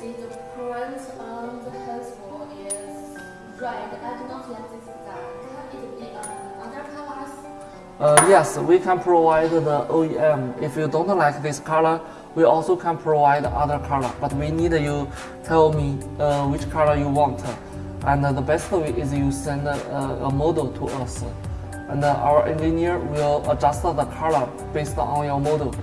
See the front on the handle is red. I do not like this design. Can it uh, be um, other colors? Uh, yes, we can provide the OEM. If you don't like this color, we also can provide other color. But we need you tell me uh, which color you want. And uh, the best way is you send uh, a model to us. And our engineer will adjust the color based on your model.